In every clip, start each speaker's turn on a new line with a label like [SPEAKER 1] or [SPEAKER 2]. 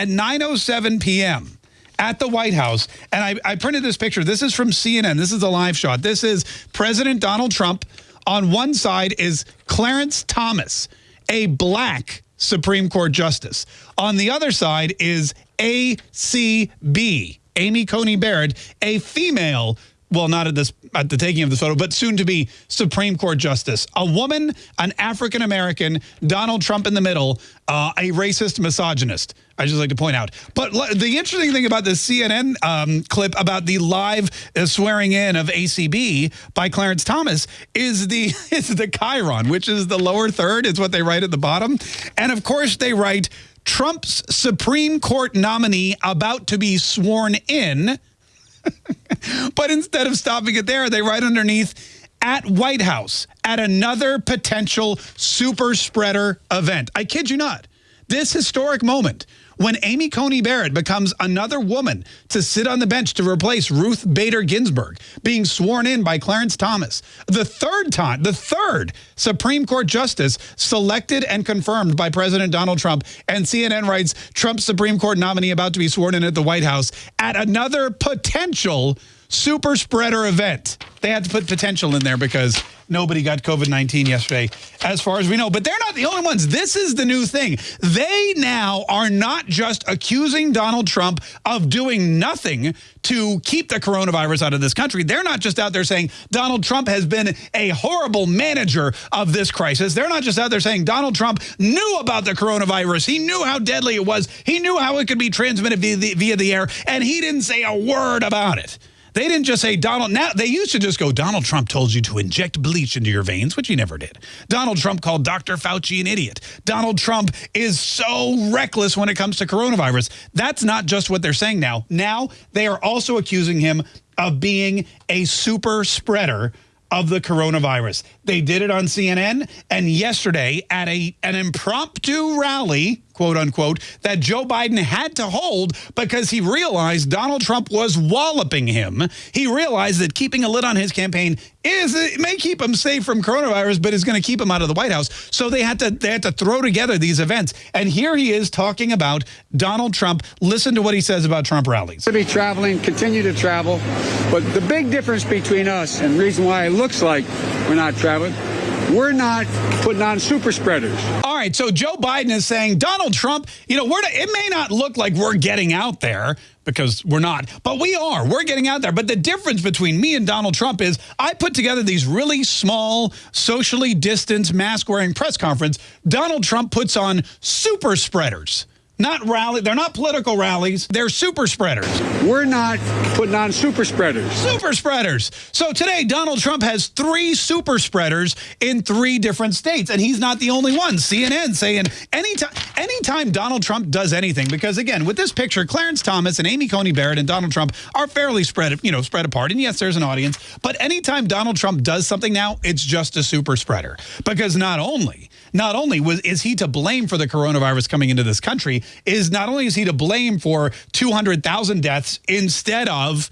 [SPEAKER 1] at 9.07 p.m., at the White House, and I, I printed this picture. This is from CNN. This is a live shot. This is President Donald Trump. On one side is Clarence Thomas, a black Supreme Court justice. On the other side is ACB, Amy Coney Barrett, a female well, not at this at the taking of this photo, but soon to be Supreme Court justice, a woman, an African American, Donald Trump in the middle, uh, a racist misogynist. I just like to point out. But the interesting thing about this CNN um, clip about the live uh, swearing in of ACB by Clarence Thomas is the is the chyron, which is the lower third. Is what they write at the bottom, and of course they write Trump's Supreme Court nominee about to be sworn in but instead of stopping it there, they write underneath at White House at another potential super spreader event. I kid you not. This historic moment when Amy Coney Barrett becomes another woman to sit on the bench to replace Ruth Bader Ginsburg, being sworn in by Clarence Thomas. The third time, the third Supreme Court justice selected and confirmed by President Donald Trump. And CNN writes, Trump's Supreme Court nominee about to be sworn in at the White House at another potential super spreader event. They had to put potential in there because nobody got COVID-19 yesterday, as far as we know. But they're not the only ones. This is the new thing. They now are not just accusing Donald Trump of doing nothing to keep the coronavirus out of this country. They're not just out there saying Donald Trump has been a horrible manager of this crisis. They're not just out there saying Donald Trump knew about the coronavirus. He knew how deadly it was. He knew how it could be transmitted via the, via the air, and he didn't say a word about it. They didn't just say Donald. Now they used to just go. Donald Trump told you to inject bleach into your veins, which he never did. Donald Trump called Dr. Fauci an idiot. Donald Trump is so reckless when it comes to coronavirus. That's not just what they're saying now. Now they are also accusing him of being a super spreader of the coronavirus. They did it on CNN and yesterday at a an impromptu rally, quote unquote, that Joe Biden had to hold because he realized Donald Trump was walloping him. He realized that keeping a lid on his campaign is it may keep him safe from coronavirus, but is going to keep him out of the White House. So they had to they had to throw together these events. And here he is talking about Donald Trump. Listen to what he says about Trump rallies.
[SPEAKER 2] To be traveling, continue to travel. But the big difference between us and reason why it looks like we're not traveling we're not putting on super spreaders.
[SPEAKER 1] All right, so Joe Biden is saying, Donald Trump, you know, we're it may not look like we're getting out there because we're not, but we are. We're getting out there. But the difference between me and Donald Trump is I put together these really small, socially distanced, mask-wearing press conference. Donald Trump puts on super spreaders not rally. They're not political rallies. They're super spreaders.
[SPEAKER 2] We're not putting on super spreaders.
[SPEAKER 1] Super spreaders. So today, Donald Trump has three super spreaders in three different states, and he's not the only one. CNN saying anytime, anytime Donald Trump does anything, because again, with this picture, Clarence Thomas and Amy Coney Barrett and Donald Trump are fairly spread, you know, spread apart. And yes, there's an audience, but anytime Donald Trump does something now, it's just a super spreader. Because not only, not only was is he to blame for the coronavirus coming into this country, is not only is he to blame for 200,000 deaths instead of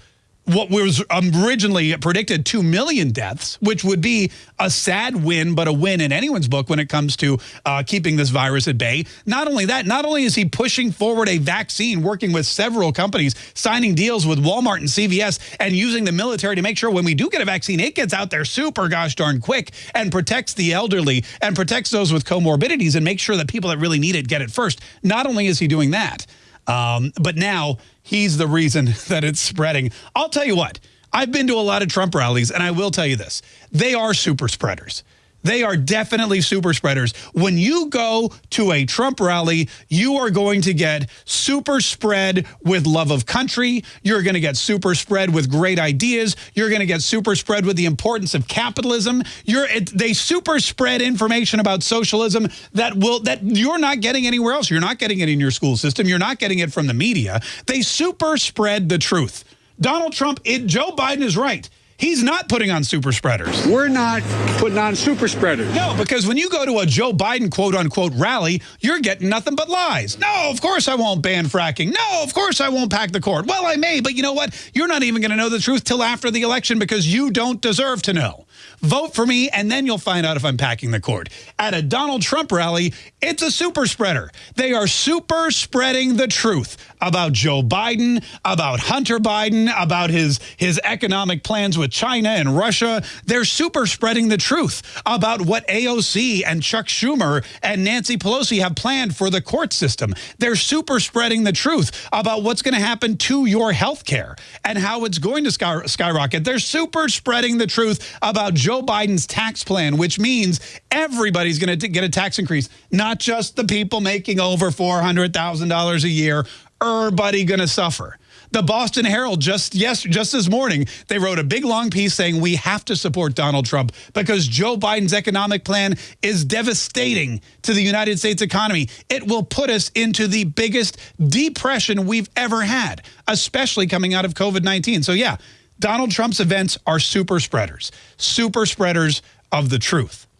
[SPEAKER 1] what was originally predicted 2 million deaths, which would be a sad win, but a win in anyone's book when it comes to uh, keeping this virus at bay. Not only that, not only is he pushing forward a vaccine, working with several companies, signing deals with Walmart and CVS, and using the military to make sure when we do get a vaccine, it gets out there super gosh darn quick and protects the elderly and protects those with comorbidities and make sure that people that really need it get it first. Not only is he doing that, um, but now he's the reason that it's spreading. I'll tell you what, I've been to a lot of Trump rallies, and I will tell you this. They are super spreaders. They are definitely super spreaders. When you go to a Trump rally, you are going to get super spread with love of country. You're going to get super spread with great ideas. You're going to get super spread with the importance of capitalism. You're they super spread information about socialism that will that you're not getting anywhere else. You're not getting it in your school system. You're not getting it from the media. They super spread the truth. Donald Trump, it, Joe Biden is right. He's not putting on super spreaders.
[SPEAKER 2] We're not putting on super spreaders.
[SPEAKER 1] No, because when you go to a Joe Biden quote unquote rally, you're getting nothing but lies. No, of course I won't ban fracking. No, of course I won't pack the court. Well, I may, but you know what? You're not even going to know the truth till after the election because you don't deserve to know. Vote for me, and then you'll find out if I'm packing the court. At a Donald Trump rally, it's a super spreader. They are super spreading the truth about Joe Biden, about Hunter Biden, about his, his economic plans with China and Russia. They're super spreading the truth about what AOC and Chuck Schumer and Nancy Pelosi have planned for the court system. They're super spreading the truth about what's going to happen to your health care and how it's going to sky skyrocket. They're super spreading the truth about Joe Biden's tax plan, which means everybody's going to get a tax increase, not just the people making over $400,000 a year. Everybody going to suffer. The Boston Herald just yes just this morning they wrote a big long piece saying we have to support Donald Trump because Joe Biden's economic plan is devastating to the United States economy. It will put us into the biggest depression we've ever had, especially coming out of COVID-19. So yeah, Donald Trump's events are super spreaders, super spreaders of the truth.